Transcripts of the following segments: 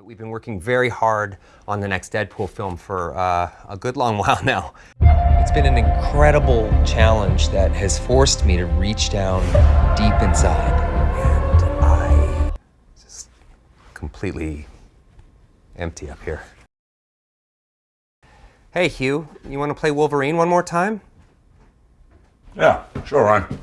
But we've been working very hard on the next Deadpool film for uh, a good long while now. It's been an incredible challenge that has forced me to reach down deep inside. And I just completely empty up here. Hey, Hugh, you want to play Wolverine one more time? Yeah, sure, Ryan.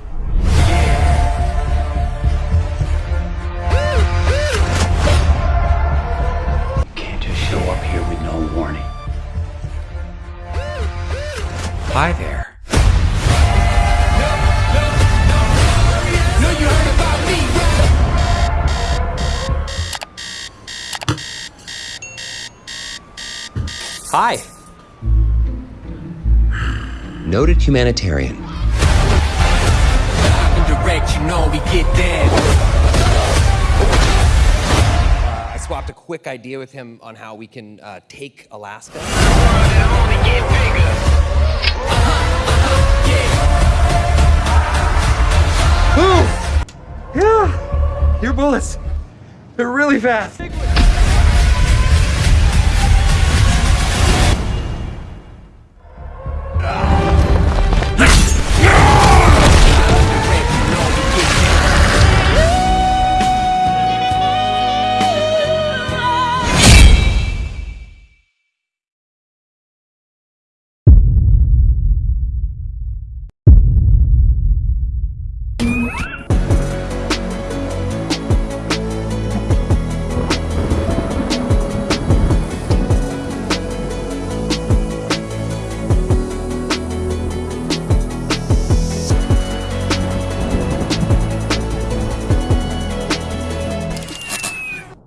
Hi there. Hi. Noted humanitarian. Indirect, you know we get down. Uh, I swapped a quick idea with him on how we can uh, take Alaska. Your bullets, they're really fast.